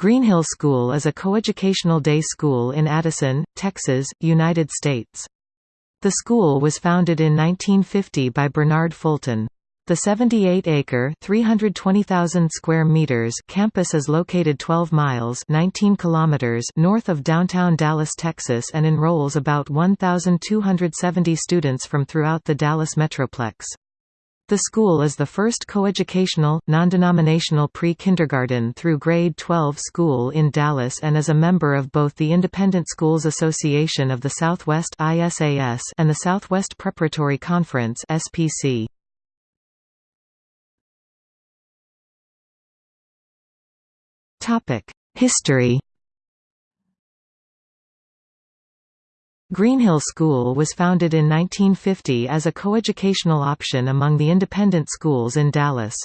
Greenhill School is a coeducational day school in Addison, Texas, United States. The school was founded in 1950 by Bernard Fulton. The 78-acre (320,000 square meters) campus is located 12 miles (19 kilometers) north of downtown Dallas, Texas and enrolls about 1,270 students from throughout the Dallas metroplex. The school is the first coeducational, non-denominational pre-kindergarten through grade 12 school in Dallas and is a member of both the Independent Schools Association of the Southwest and the Southwest Preparatory Conference History Greenhill School was founded in 1950 as a coeducational option among the independent schools in Dallas.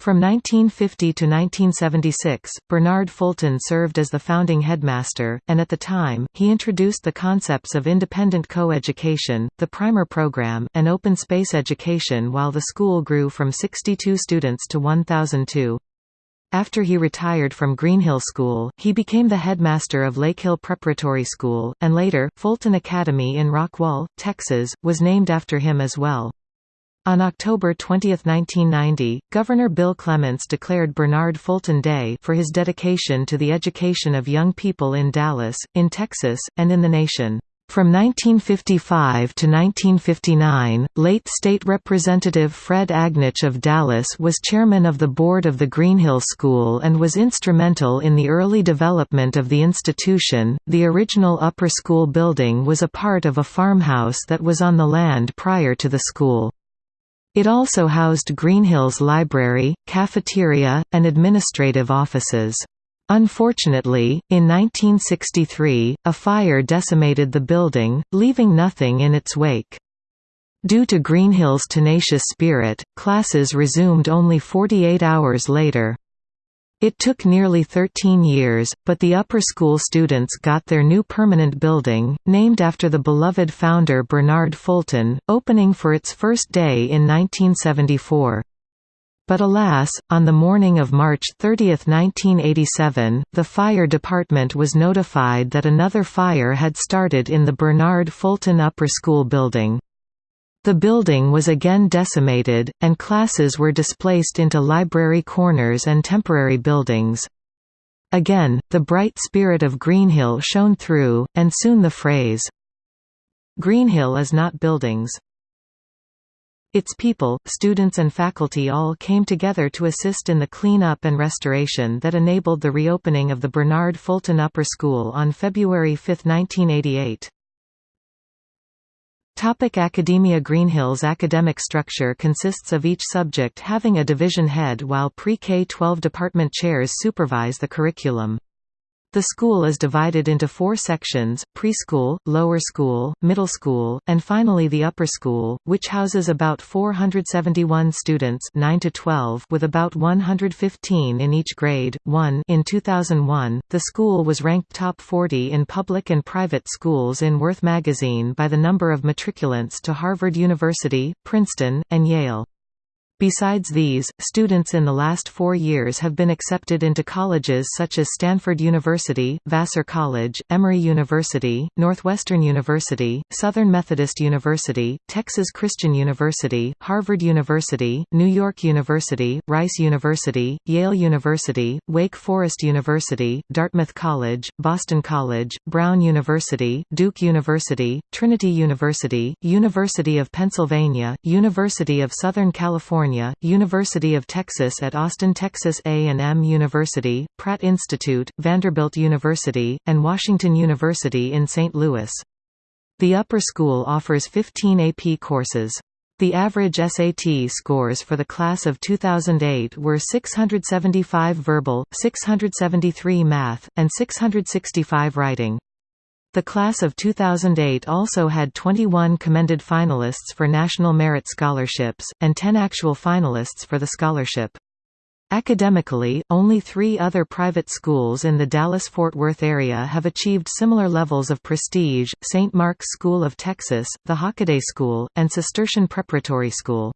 From 1950 to 1976, Bernard Fulton served as the founding headmaster, and at the time, he introduced the concepts of independent co-education, the primer program, and open space education while the school grew from 62 students to 1,002. After he retired from Greenhill School, he became the headmaster of Lakehill Preparatory School, and later, Fulton Academy in Rockwall, Texas, was named after him as well. On October 20, 1990, Governor Bill Clements declared Bernard Fulton Day for his dedication to the education of young people in Dallas, in Texas, and in the nation. From 1955 to 1959, late State Representative Fred Agnich of Dallas was chairman of the board of the Greenhill School and was instrumental in the early development of the institution. The original upper school building was a part of a farmhouse that was on the land prior to the school. It also housed Greenhill's library, cafeteria, and administrative offices. Unfortunately, in 1963, a fire decimated the building, leaving nothing in its wake. Due to Greenhill's tenacious spirit, classes resumed only 48 hours later. It took nearly 13 years, but the upper school students got their new permanent building, named after the beloved founder Bernard Fulton, opening for its first day in 1974. But alas, on the morning of March 30, 1987, the fire department was notified that another fire had started in the Bernard Fulton Upper School building. The building was again decimated, and classes were displaced into library corners and temporary buildings. Again, the bright spirit of Greenhill shone through, and soon the phrase, Greenhill is not buildings, its people, students and faculty all came together to assist in the clean-up and restoration that enabled the reopening of the Bernard Fulton Upper School on February 5, 1988. Topic Academia Greenhill's academic structure consists of each subject having a division head while pre-K-12 department chairs supervise the curriculum. The school is divided into four sections, preschool, lower school, middle school, and finally the upper school, which houses about 471 students 9 to 12 with about 115 in each grade. 1 In 2001, the school was ranked top 40 in public and private schools in Worth magazine by the number of matriculants to Harvard University, Princeton, and Yale. Besides these, students in the last four years have been accepted into colleges such as Stanford University, Vassar College, Emory University, Northwestern University, Southern Methodist University, Texas Christian University, Harvard University, New York University, Rice University, Yale University, Wake Forest University, Dartmouth College, Boston College, Brown University, Duke University, Trinity University, University of Pennsylvania, University of Southern California California, University of Texas at Austin Texas A&M University, Pratt Institute, Vanderbilt University, and Washington University in St. Louis. The upper school offers 15 AP courses. The average SAT scores for the class of 2008 were 675 verbal, 673 math, and 665 writing. The class of 2008 also had 21 commended finalists for National Merit Scholarships, and 10 actual finalists for the scholarship. Academically, only three other private schools in the Dallas-Fort Worth area have achieved similar levels of prestige, St. Mark's School of Texas, the Hockaday School, and Cistercian Preparatory School.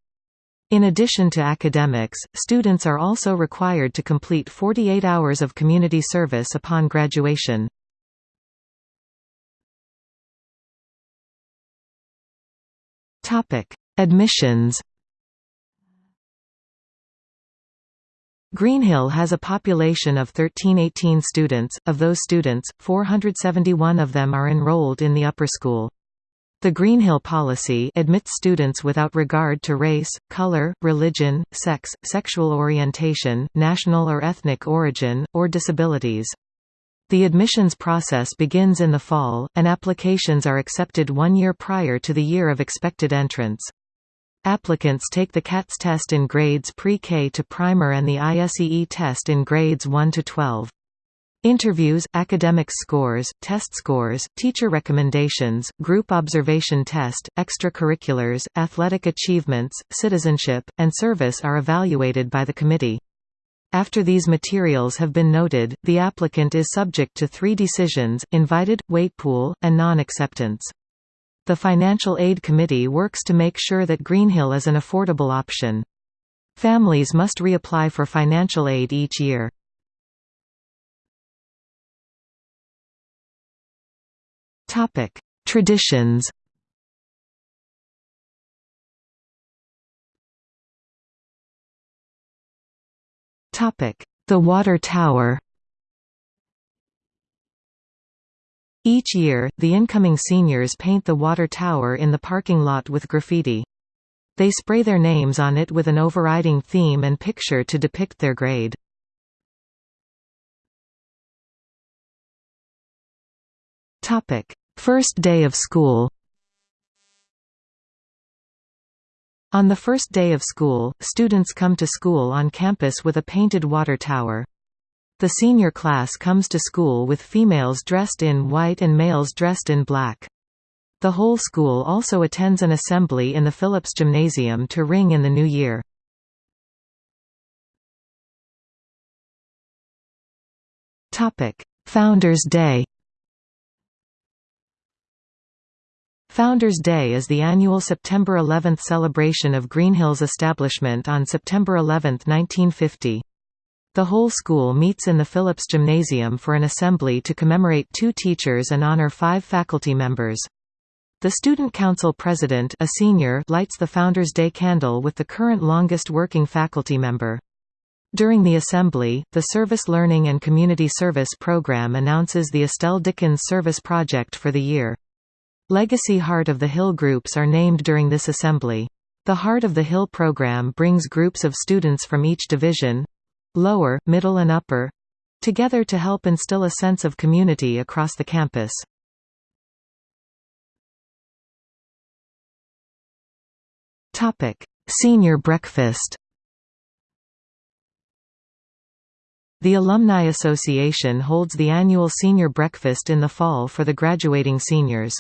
In addition to academics, students are also required to complete 48 hours of community service upon graduation. Admissions Greenhill has a population of 1318 students, of those students, 471 of them are enrolled in the upper school. The Greenhill policy admits students without regard to race, color, religion, sex, sexual orientation, national or ethnic origin, or disabilities. The admissions process begins in the fall, and applications are accepted one year prior to the year of expected entrance. Applicants take the CATS test in grades pre-K to primer and the ISEE test in grades 1 to 12. Interviews, academic scores, test scores, teacher recommendations, group observation test, extracurriculars, athletic achievements, citizenship, and service are evaluated by the committee. After these materials have been noted, the applicant is subject to three decisions, invited, wait pool, and non-acceptance. The Financial Aid Committee works to make sure that Greenhill is an affordable option. Families must reapply for financial aid each year. Traditions. The Water Tower. Each year, the incoming seniors paint the water tower in the parking lot with graffiti. They spray their names on it with an overriding theme and picture to depict their grade. First day of school On the first day of school, students come to school on campus with a painted water tower. The senior class comes to school with females dressed in white and males dressed in black. The whole school also attends an assembly in the Phillips Gymnasium to ring in the new year. Founders Day Founders Day is the annual September 11 celebration of Greenhill's establishment on September 11, 1950. The whole school meets in the Phillips Gymnasium for an assembly to commemorate two teachers and honor five faculty members. The Student Council president a senior lights the Founders Day candle with the current longest working faculty member. During the assembly, the Service Learning and Community Service program announces the Estelle Dickens Service Project for the year. Legacy Heart of the Hill groups are named during this assembly. The Heart of the Hill program brings groups of students from each division—lower, middle and upper—together to help instill a sense of community across the campus. Senior breakfast The Alumni Association holds the annual senior breakfast in the fall for the graduating seniors.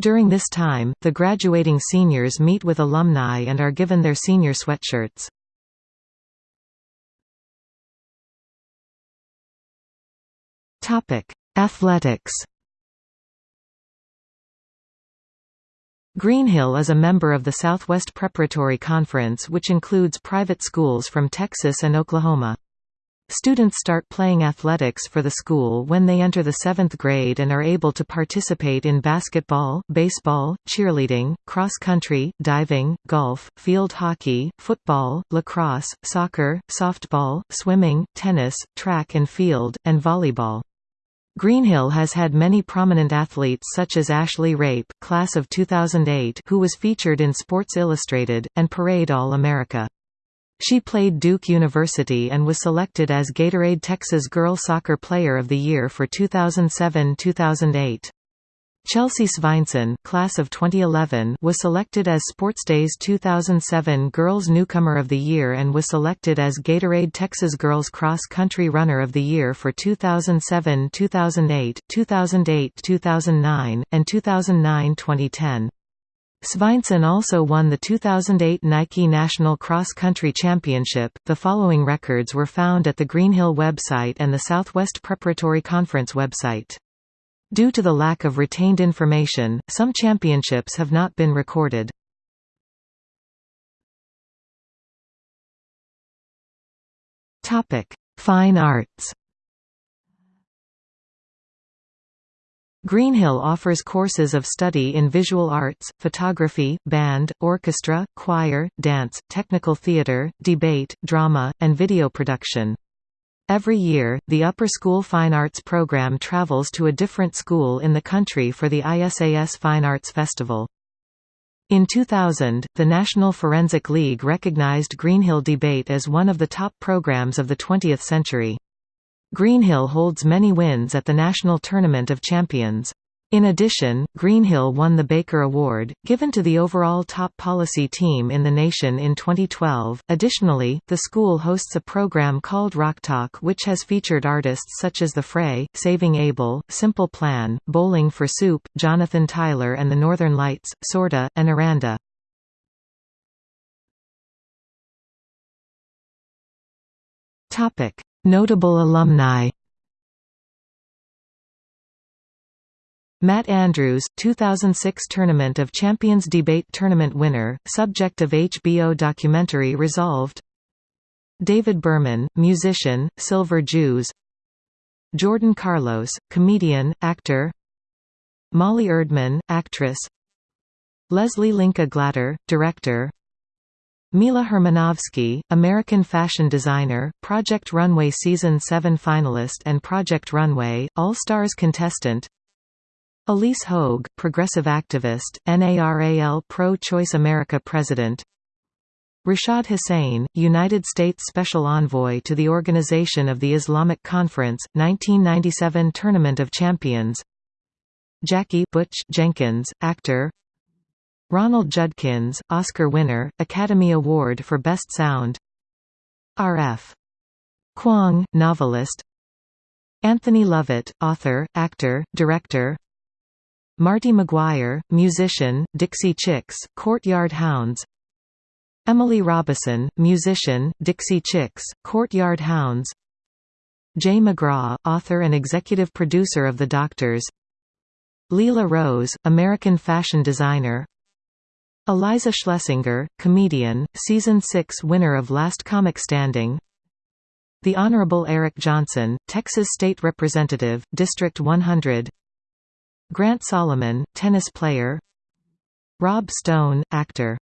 During this time, the graduating seniors meet with alumni and are given their senior sweatshirts. Athletics Greenhill is a member of the Southwest Preparatory Conference which includes private schools from Texas and Oklahoma. Students start playing athletics for the school when they enter the seventh grade and are able to participate in basketball, baseball, cheerleading, cross-country, diving, golf, field hockey, football, lacrosse, soccer, softball, swimming, tennis, track and field, and volleyball. Greenhill has had many prominent athletes such as Ashley Rape class of 2008 who was featured in Sports Illustrated, and Parade All-America. She played Duke University and was selected as Gatorade Texas Girl Soccer Player of the Year for 2007-2008. Chelsea Sveinsson class of 2011 was selected as Sportsday's 2007 Girls Newcomer of the Year and was selected as Gatorade Texas Girls Cross Country Runner of the Year for 2007-2008, 2008-2009, and 2009-2010. Sveinsson also won the 2008 Nike National Cross Country Championship. The following records were found at the Greenhill website and the Southwest Preparatory Conference website. Due to the lack of retained information, some championships have not been recorded. Topic: Fine Arts Greenhill offers courses of study in visual arts, photography, band, orchestra, choir, dance, technical theatre, debate, drama, and video production. Every year, the Upper School Fine Arts program travels to a different school in the country for the ISAS Fine Arts Festival. In 2000, the National Forensic League recognized Greenhill Debate as one of the top programs of the 20th century. Greenhill holds many wins at the National Tournament of Champions. In addition, Greenhill won the Baker Award, given to the overall top policy team in the nation in 2012. Additionally, the school hosts a program called Rock Talk, which has featured artists such as The Fray, Saving Abel, Simple Plan, Bowling for Soup, Jonathan Tyler and the Northern Lights, Sorta, and Aranda. Topic: Notable alumni. Matt Andrews, 2006 Tournament of Champions Debate Tournament winner, subject of HBO documentary Resolved. David Berman, musician, Silver Jews. Jordan Carlos, comedian, actor. Molly Erdman, actress. Leslie Linka Glatter, director Mila Hermanovski, American fashion designer, Project Runway Season 7 finalist and Project Runway, All-Stars contestant. Ilyse Hogue, progressive activist, NARAL Pro-Choice America president. Rashad Hussain, United States Special Envoy to the Organization of the Islamic Conference, 1997 Tournament of Champions. Jackie Butch Jenkins, actor Ronald Judkins, Oscar winner, Academy Award for Best Sound. R.F. Kuang, novelist. Anthony Lovett, author, actor, director. Martie Maguire, musician, Dixie Chicks, Courtyard Hounds. Emily Robison, musician, Dixie Chicks, Courtyard Hounds. Jay McGraw, author and executive producer of The Doctors. Lela Rose, American fashion designer Iliza Schlesinger, comedian, Season 6 winner of Last Comic Standing. The Honorable Eric Johnson, Texas State Representative, District 100 Grant Solomon, tennis player. Rob Stone, actor